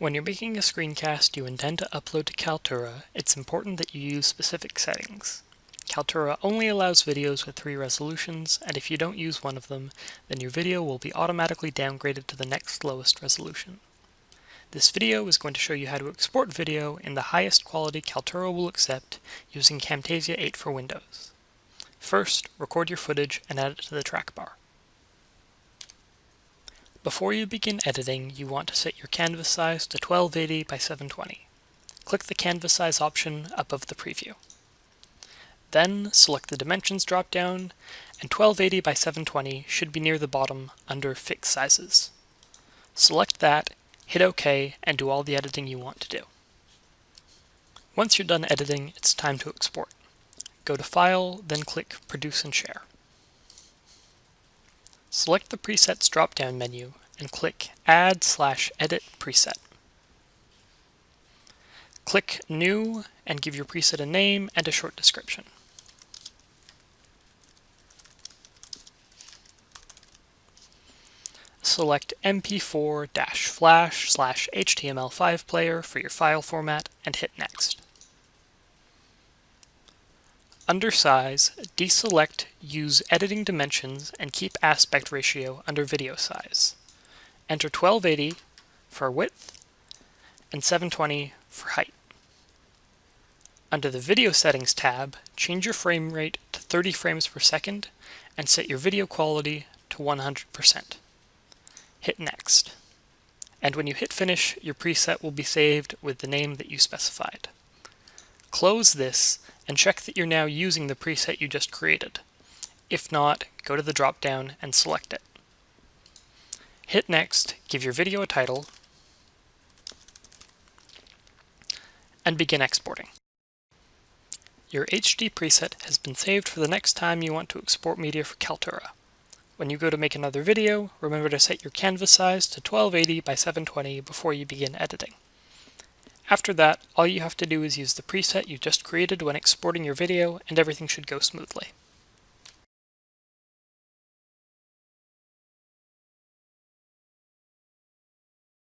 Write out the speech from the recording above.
When you're making a screencast you intend to upload to Kaltura, it's important that you use specific settings. Kaltura only allows videos with three resolutions, and if you don't use one of them, then your video will be automatically downgraded to the next lowest resolution. This video is going to show you how to export video in the highest quality Kaltura will accept using Camtasia 8 for Windows. First, record your footage and add it to the track bar. Before you begin editing, you want to set your canvas size to 1280 by 720. Click the canvas size option above the preview. Then select the dimensions dropdown, and 1280 by 720 should be near the bottom under Fix Sizes. Select that, hit OK, and do all the editing you want to do. Once you're done editing, it's time to export. Go to File, then click Produce and Share. Select the Presets drop-down menu and click Add slash Edit Preset. Click New and give your preset a name and a short description. Select MP4-flash slash HTML5 player for your file format and hit Next. Under Size, deselect Use Editing Dimensions and keep Aspect Ratio under Video Size. Enter 1280 for width and 720 for height. Under the Video Settings tab, change your frame rate to 30 frames per second and set your video quality to 100%. Hit Next. And when you hit Finish, your preset will be saved with the name that you specified. Close this and check that you're now using the preset you just created. If not, go to the drop-down and select it. Hit Next, give your video a title, and begin exporting. Your HD preset has been saved for the next time you want to export media for Kaltura. When you go to make another video, remember to set your canvas size to 1280 by 720 before you begin editing. After that, all you have to do is use the preset you just created when exporting your video and everything should go smoothly.